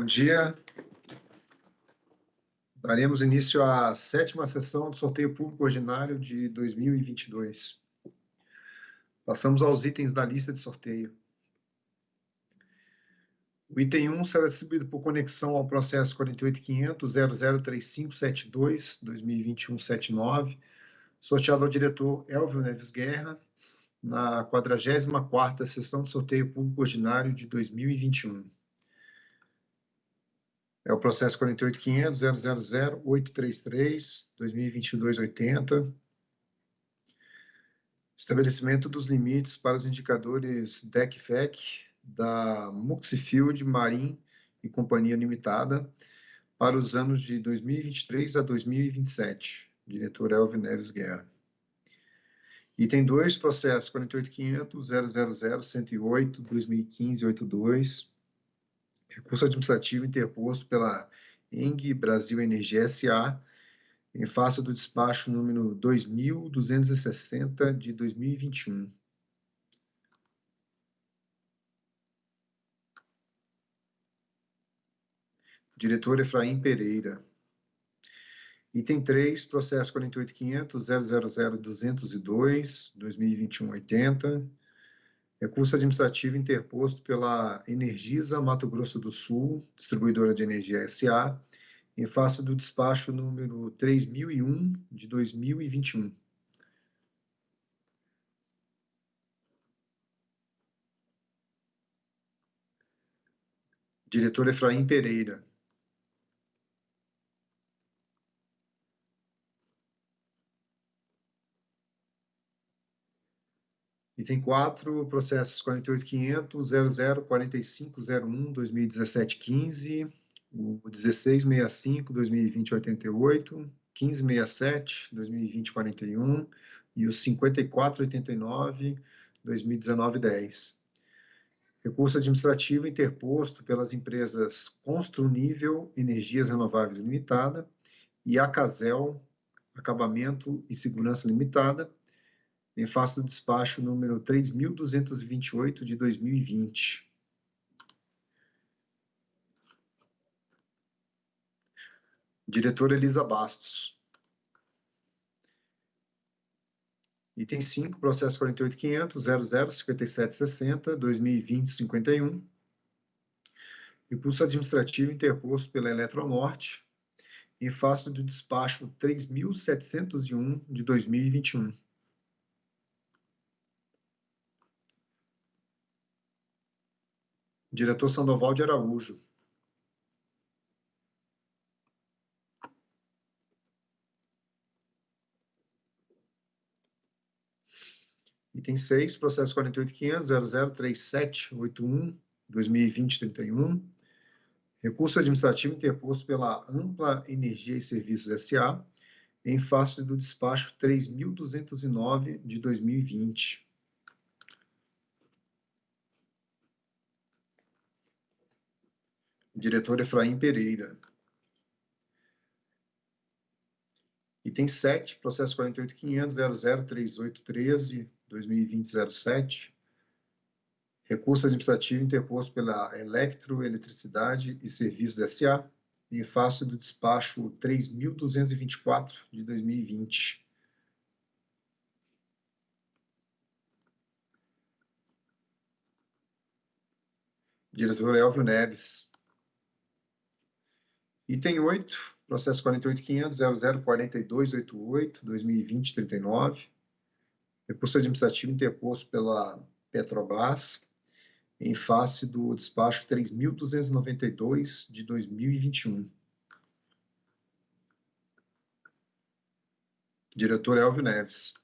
Bom dia. Daremos início à sétima sessão do sorteio público ordinário de 2022. Passamos aos itens da lista de sorteio. O item 1 será distribuído por conexão ao processo 48.500.003572-2021-79, sorteado ao diretor Elvio Neves Guerra, na 44ª sessão de sorteio público ordinário de 2021. É o processo 48.500.000.833.2022.80. Estabelecimento dos limites para os indicadores DECFEC da Muxifield Marim e Companhia Limitada para os anos de 2023 a 2027. Diretor Elvio Neves Guerra. Item 2, processo 48.500.000.108.2015.82 recurso administrativo interposto pela ENG Brasil Energia SA, em face do despacho número 2260 de 2021. Diretor Efraim Pereira. Item 3, processo 48.500.000.202, 2021-80, Recurso administrativo interposto pela Energisa Mato Grosso do Sul, distribuidora de energia SA, em face do despacho número 3001 de 2021. Diretor Efraim Pereira. Item 4, processos 48.500.00.4501.2017.15, o 1665.2020.88, 1567.2020.41 e o 5489.2019.10. Recurso administrativo interposto pelas empresas Construnível Energias Renováveis Limitada e Acasel Acabamento e Segurança Limitada, em face do despacho número 3.228 de 2020. Diretora Elisa Bastos. Item 5, processo 48.500.005760.2020.51. Impulso administrativo interposto pela Eletronorte, em face do despacho 3.701 de 2021. Diretor Sandoval de Araújo. Item 6, processo 48.500.003781.2020.31. Recurso administrativo interposto pela Ampla Energia e Serviços S.A., em face do despacho 3.209 de 2020. Diretor Efraim Pereira. Item 7, processo 48.500.003813.2020.07. Recurso administrativo interposto pela Eletroeletricidade e Serviços S.A., em face do despacho 3.224 de 2020. Diretor Elvio Neves. Item 8, processo 48.500.004288.2020.39. Recurso administrativo interposto pela Petrobras, em face do despacho 3.292 de 2021. Diretor Elvio Neves.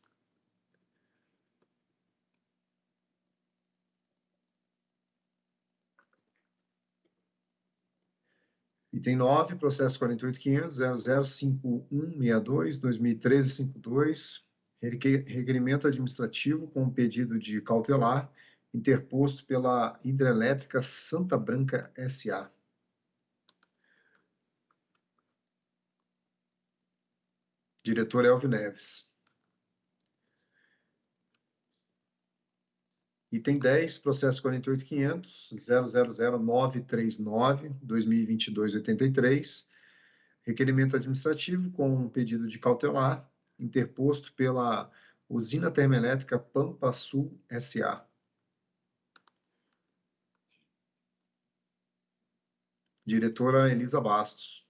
Item 9, processo 48.500.005162.2013.52, requerimento administrativo com pedido de cautelar interposto pela Hidrelétrica Santa Branca S.A. Diretor Elvio Neves. Item 10, processo 48.500, 000939, 2022-83, requerimento administrativo com um pedido de cautelar interposto pela Usina Termoelétrica Pampa Sul S.A. Diretora Elisa Bastos.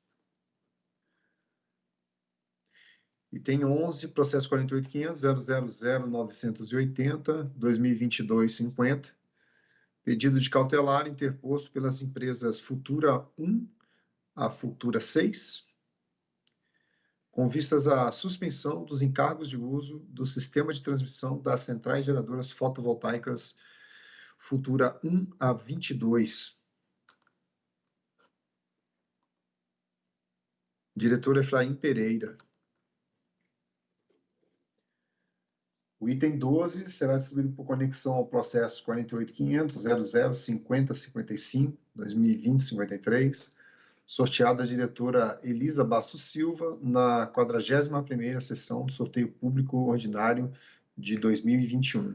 Item 11, processo 48.500.000.980, 2022-50, pedido de cautelar interposto pelas empresas Futura 1 a Futura 6, com vistas à suspensão dos encargos de uso do sistema de transmissão das centrais geradoras fotovoltaicas Futura 1 a 22. Diretor Efraim Pereira. O item 12 será distribuído por conexão ao processo 48.500.005055, 2020-53, sorteado a diretora Elisa Basso Silva na 41ª sessão do sorteio público ordinário de 2021.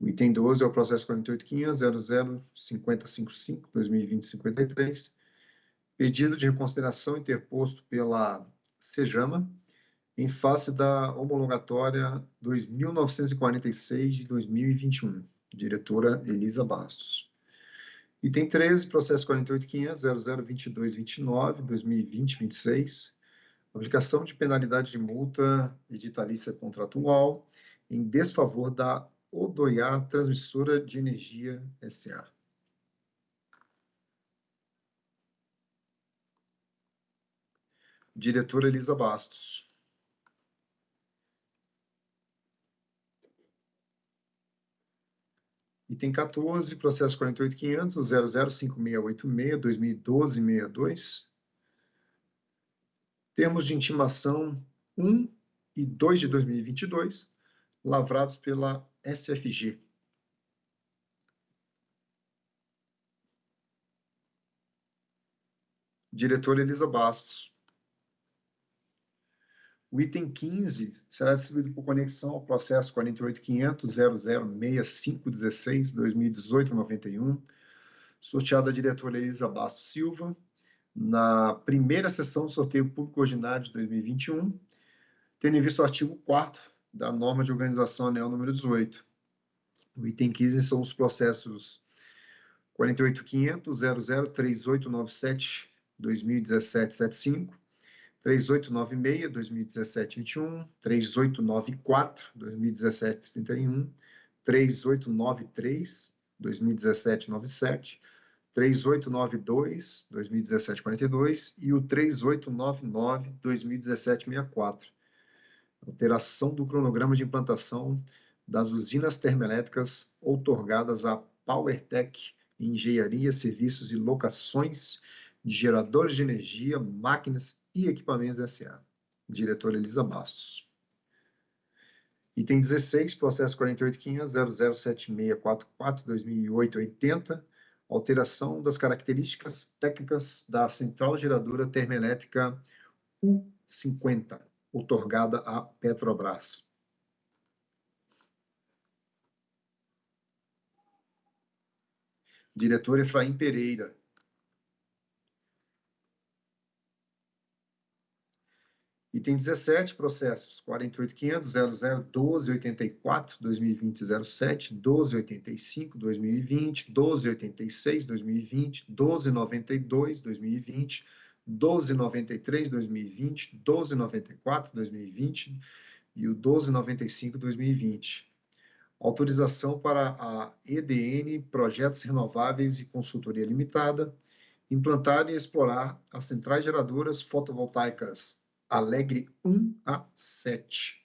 O item 12 é o processo 48.500.005055, 2020-53, pedido de reconsideração interposto pela Sejama, em face da homologatória 2946 de 2021, diretora Elisa Bastos. Item 13, processo 48.500.002229, 2020-26, aplicação de penalidade de multa editalícia contratual em desfavor da Odoiá Transmissora de Energia S.A. Diretora Elisa Bastos. Item 14, processo 48.500.005686, 2012-62, termos de intimação 1 e 2 de 2022, lavrados pela SFG. Diretora Elisa Bastos. O item 15 será distribuído por conexão ao processo 48.500.006516-2018-91, sorteado a diretora Elisa Bastos Silva, na primeira sessão do sorteio público ordinário de 2021, tendo em vista o artigo 4 da norma de organização anel número 18. O item 15 são os processos 48.500.003897-2017-75, 3896, 2017, 21, 3894, 2017, 31, 3893, 2017, 97, 3892, 2017, 42 e o 3899, 2017, 64. Alteração do cronograma de implantação das usinas termoelétricas outorgadas à PowerTech Engenharia, Serviços e Locações de Geradores de Energia, Máquinas e Equipamentos S.A. Diretora Elisa Bastos. Item 16, processo 48.500.007644-2008-80, alteração das características técnicas da central geradora termoelétrica U50, outorgada à Petrobras. Diretor Efraim Pereira. Item 17, processos 48.500.001284, 2020-07, 1285, 2020, 1286, 2020, 1292, 2020, 1293, 2020, 1294, 2020 e o 1295, 2020. Autorização para a EDN Projetos Renováveis e Consultoria Limitada implantar e explorar as centrais geradoras fotovoltaicas Alegre 1 a 7.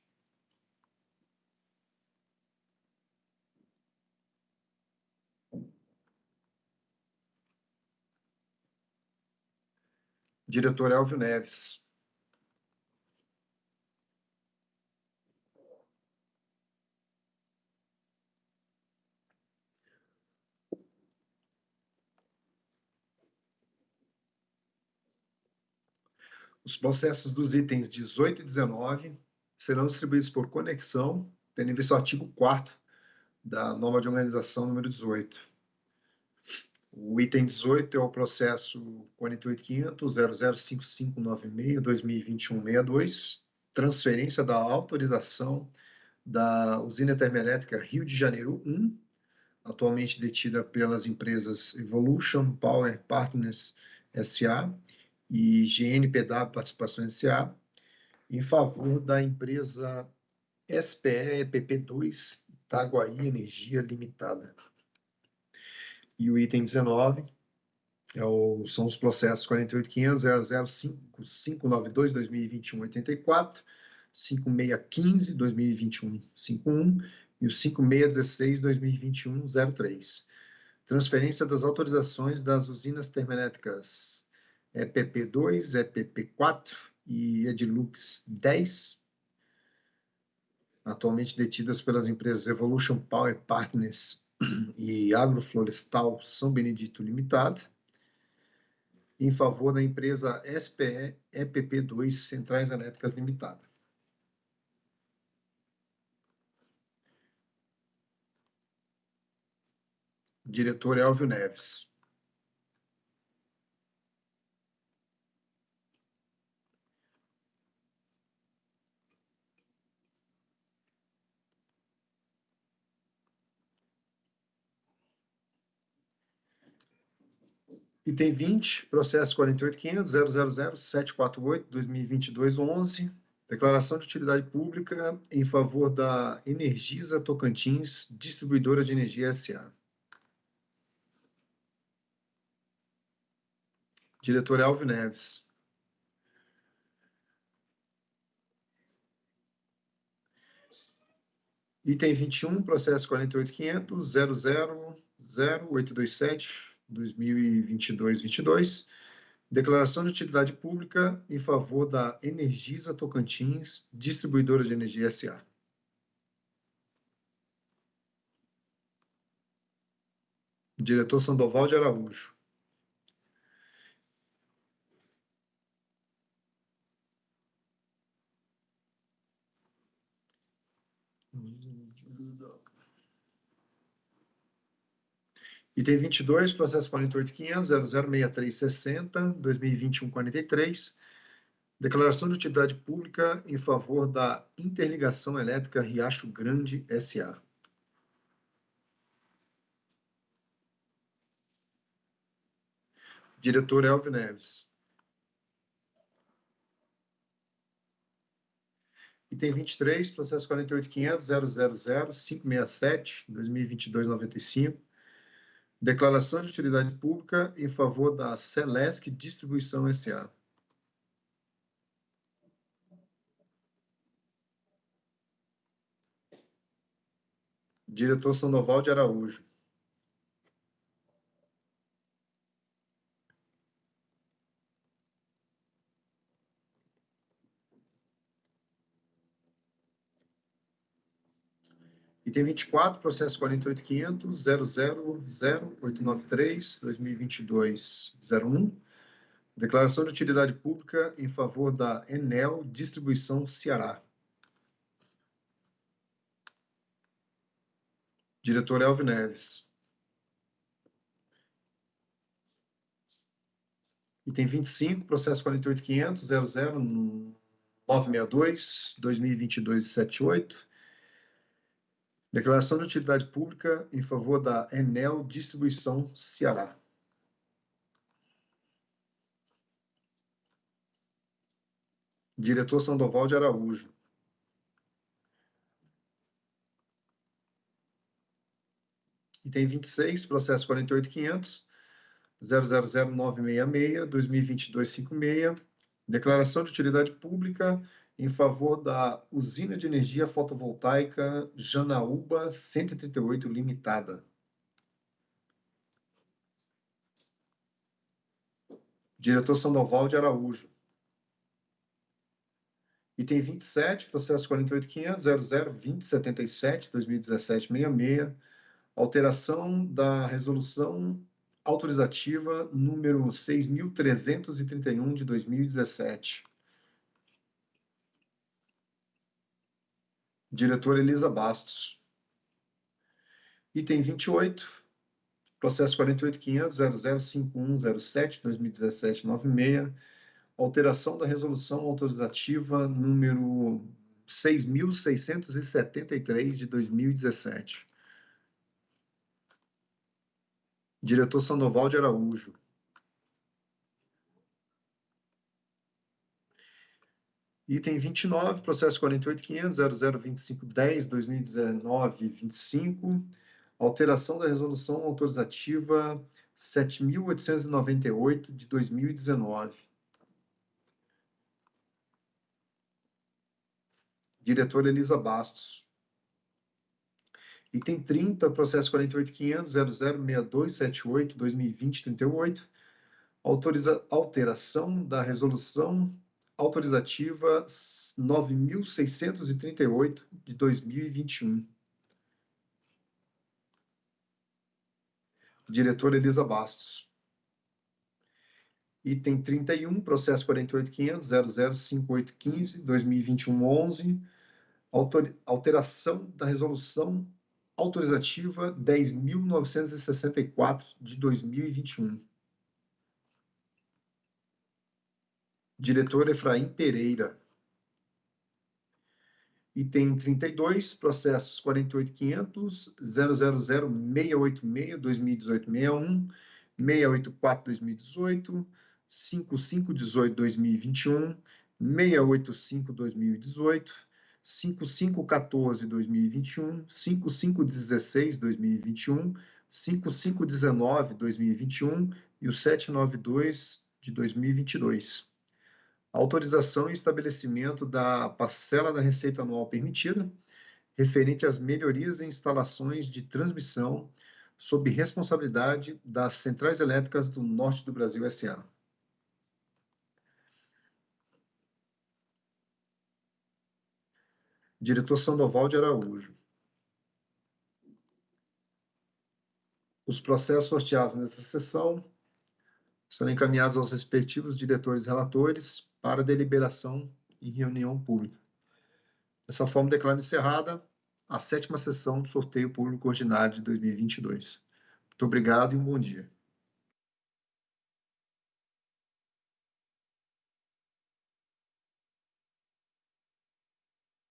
Diretor Elvio Neves. Os processos dos itens 18 e 19 serão distribuídos por conexão, tendo em vista o artigo 4 da norma de organização número 18. O item 18 é o processo 48.500.005596-2021-62, transferência da autorização da usina termoelétrica Rio de Janeiro 1, atualmente detida pelas empresas Evolution Power Partners SA e GNPW Participações SA, em favor da empresa SPE EPP2 Itaguaí Energia Limitada. E o item 19 é o, são os processos 48.500.005.592.2021.84, 5615.2021.51 e o 5616.2021.03. Transferência das autorizações das usinas termoelétricas EPP2, EPP4 e Edilux 10, atualmente detidas pelas empresas Evolution Power Partners e Agroflorestal São Benedito Limitada, em favor da empresa SPE EPP2 Centrais Elétricas Limitada. Diretor Elvio Neves. Item 20, processo 48.500.000.748.2022.11, declaração de utilidade pública em favor da Energisa Tocantins, distribuidora de energia SA. Diretor Elvio Neves. Item 21, processo 48.500.00.0827 2022-22, declaração de utilidade pública em favor da Energisa Tocantins, distribuidora de energia SA. Diretor Sandoval de Araújo. Item 22, processo 48.500.006360.2021.43, declaração de utilidade pública em favor da Interligação Elétrica Riacho Grande S.A. Diretor Elvio Neves. Item 23, processo 48.500.000.567.2022.95, Declaração de utilidade pública em favor da Celesc Distribuição S.A. Diretor Sandoval de Araújo. Item 24, processo 48.500.000.893.2022.01, declaração de utilidade pública em favor da Enel Distribuição Ceará. Diretor Elvio Neves. Item 25, processo 48.500.00.962.2022.78, Declaração de utilidade pública em favor da Enel Distribuição Ceará. Diretor Sandoval de Araújo. Item 26, processo 48500, 000966, 2022-56, declaração de utilidade pública em favor da usina de energia fotovoltaica Janaúba 138 Limitada. Diretor Sandoval de Araújo. Item 27, processo 48.500.00.2077.2017.66, alteração da resolução autorizativa número 6.331 de 2017. Diretora Elisa Bastos. Item 28, processo 48.500.005107.2017.96, alteração da resolução autorizativa número 6.673 de 2017. Diretor Sandoval de Araújo. Item 29, processo 48.500.0025.10.2019.25, alteração da resolução autorizativa 7.898 de 2019. Diretora Elisa Bastos. Item 30, processo 48.500.006278.2020.38, autoriza alteração da resolução autorizativa 9.638 de 2021. Diretora Elisa Bastos. Item 31, processo 48.500.005815.2021.11, alteração da resolução autorizativa 10.964 de 2021. Diretor Efraim Pereira. Item 32, processos 48.500, 000-686, 2018-61, 684-2018, 5518-2021, 685-2018, 5514-2021, 5516-2021, 5519-2021 e o 792 de 2022 autorização e estabelecimento da parcela da receita anual permitida, referente às melhorias em instalações de transmissão sob responsabilidade das Centrais Elétricas do Norte do Brasil S.A. Diretor Sandoval de Araújo. Os processos sorteados nessa sessão serão encaminhados aos respectivos diretores relatores para deliberação em reunião pública. Dessa forma, declaro encerrada a sétima sessão do sorteio público ordinário de 2022. Muito obrigado e um bom dia.